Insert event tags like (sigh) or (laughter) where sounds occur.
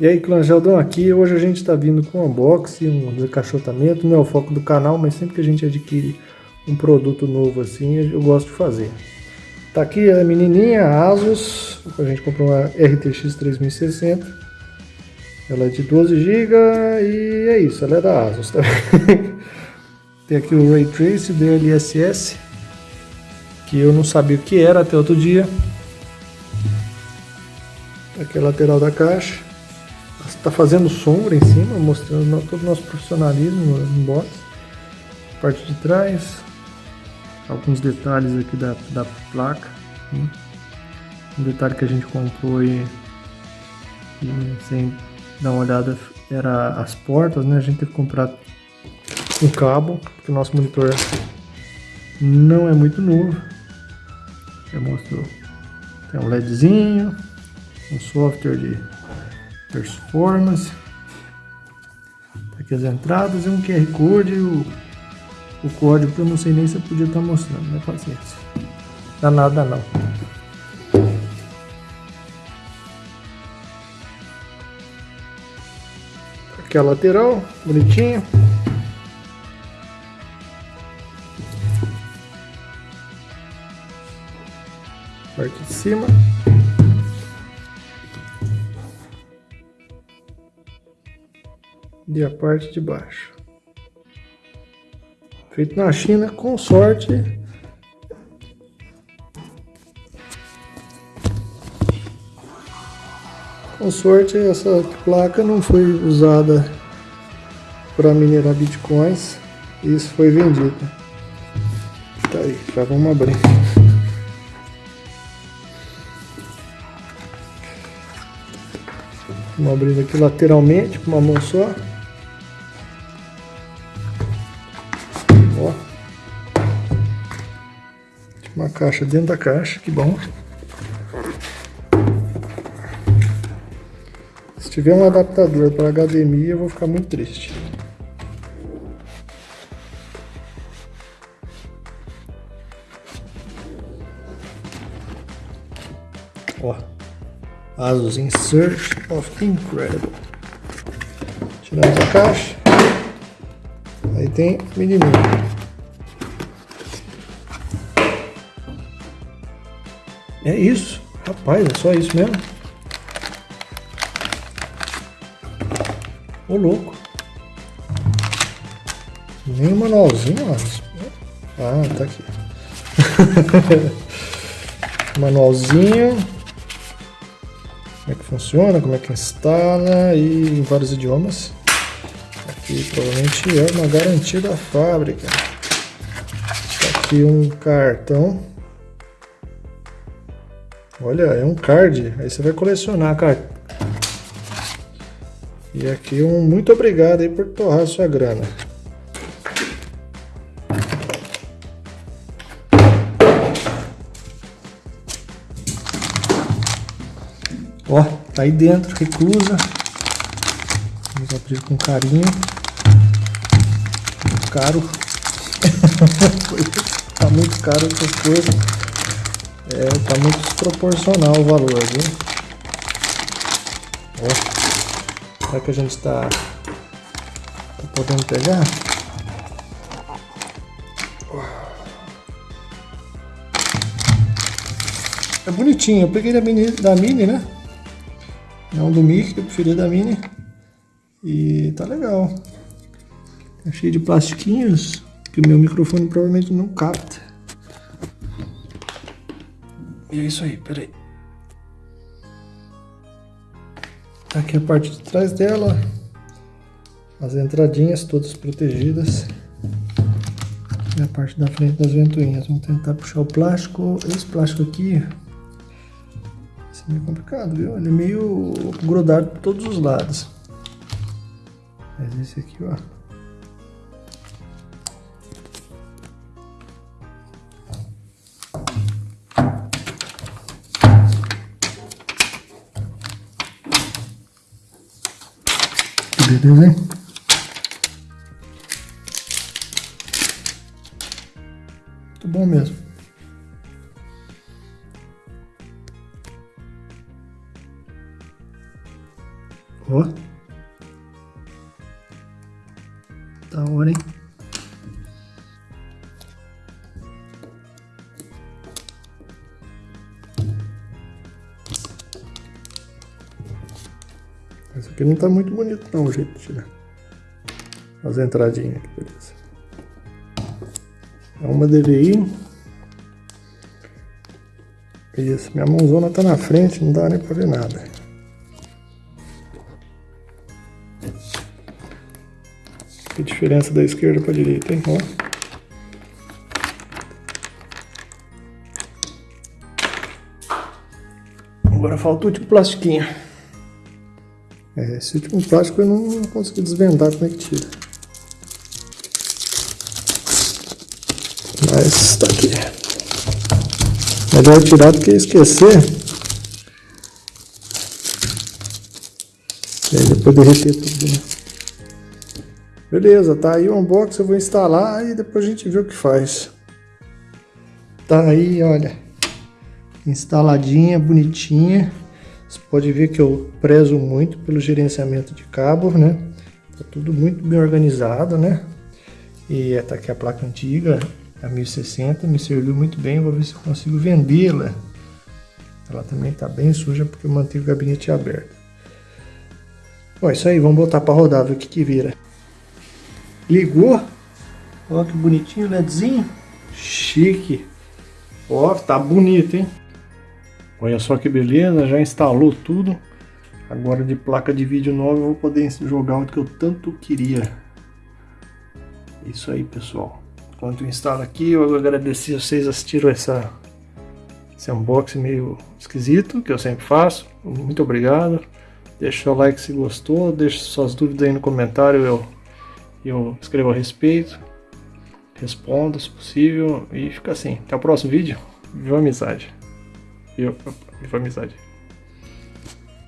E aí, clã Geldão aqui, hoje a gente está vindo com um unboxing, um desacachotamento, não é o foco do canal, mas sempre que a gente adquire um produto novo assim, eu gosto de fazer. Tá aqui a menininha, Asus, a gente comprou uma RTX 3060, ela é de 12 GB e é isso, ela é da Asus também. (laughs) Tem aqui o Ray Trace DLSS, que eu não sabia o que era até outro dia. Aqui a lateral da caixa. Está fazendo sombra em cima, mostrando todo o nosso profissionalismo no box. Parte de trás, alguns detalhes aqui da, da placa. Né? Um detalhe que a gente comprou e, e, sem dar uma olhada era as portas, né? A gente teve que comprar um cabo, porque o nosso monitor não é muito novo. Já mostrou. Tem um LEDzinho, um software de performance. Tá aqui as entradas e um QR Code. O, o código que eu não sei nem se eu podia estar tá mostrando, né? Paciência. Dá nada não. Aqui a lateral, bonitinho. Parte de cima. E a parte de baixo. Feito na China, com sorte. Com sorte, essa placa não foi usada para minerar bitcoins. Isso foi vendido. Tá aí, já vamos abrir. Vamos abrindo aqui lateralmente com uma mão só. Uma caixa dentro da caixa, que bom. Se tiver um adaptador para HDMI, eu vou ficar muito triste. Ó. Asus in Search of Incredible. Tiramos a caixa. Aí tem menininho. É isso. Rapaz, é só isso mesmo. Ô louco. Nem manualzinho, ó. Ah, tá aqui. (laughs) manualzinho como é que funciona, como é que instala e em vários idiomas. Aqui provavelmente é uma garantia da fábrica. Aqui um cartão. Olha, é um card. Aí você vai colecionar cartão. E aqui um muito obrigado aí por torrar sua grana. Ó, tá aí dentro, reclusa. Vamos abrir com carinho. Muito caro. (laughs) tá muito caro essas coisas. É, tá muito desproporcional o valor, viu? Ó, será que a gente tá, tá podendo pegar? É bonitinho, eu peguei da mini, da mini né? É um do Mickey, eu preferi da Mini. E tá legal. Tá cheio de plastiquinhos que o meu microfone provavelmente não capta. E é isso aí, peraí. Tá aqui a parte de trás dela. As entradinhas todas protegidas. E a parte da frente das ventoinhas. Vamos tentar puxar o plástico. Esse plástico aqui é meio complicado, viu? Ele é meio grudado por todos os lados. Mas esse aqui, ó. Beleza, hein? Muito bom mesmo. Ó. Da hora, hein? Essa aqui não tá muito bonito não, o jeito de tirar. As entradinhas aqui, beleza. É uma DVI. Isso, minha mãozona tá na frente, não dá nem pra ver nada. Que diferença da esquerda pra direita, hein? Ó. Agora falta o último plastiquinho. É, esse último plástico eu não consegui desvendar como é que tira. Mas tá aqui. Melhor tirar do que esquecer. E aí depois derreter tudo, né? Beleza, tá aí o unboxing, eu vou instalar e depois a gente vê o que faz. Tá aí, olha. Instaladinha, bonitinha. Você pode ver que eu prezo muito pelo gerenciamento de cabo, né? Tá tudo muito bem organizado, né? E tá aqui a placa antiga, a 1060, me serviu muito bem, vou ver se eu consigo vendê-la. Ela também tá bem suja porque eu mantive o gabinete aberto. Bom, é isso aí, vamos botar para rodar, ver o que que vira. Ligou. Olha que bonitinho, LEDzinho. Chique. Ó, tá bonito, hein? Olha só que beleza, já instalou tudo. Agora de placa de vídeo nova eu vou poder jogar o que eu tanto queria. Isso aí, pessoal. Enquanto eu instalo aqui, eu agradecer a vocês assistiram essa, esse unboxing meio esquisito, que eu sempre faço. Muito obrigado. Deixa seu like se gostou, deixa suas dúvidas aí no comentário, eu, eu escrevo a respeito. Respondo se possível e fica assim. Até o próximo vídeo. Viva amizade. Viva, viva amizade.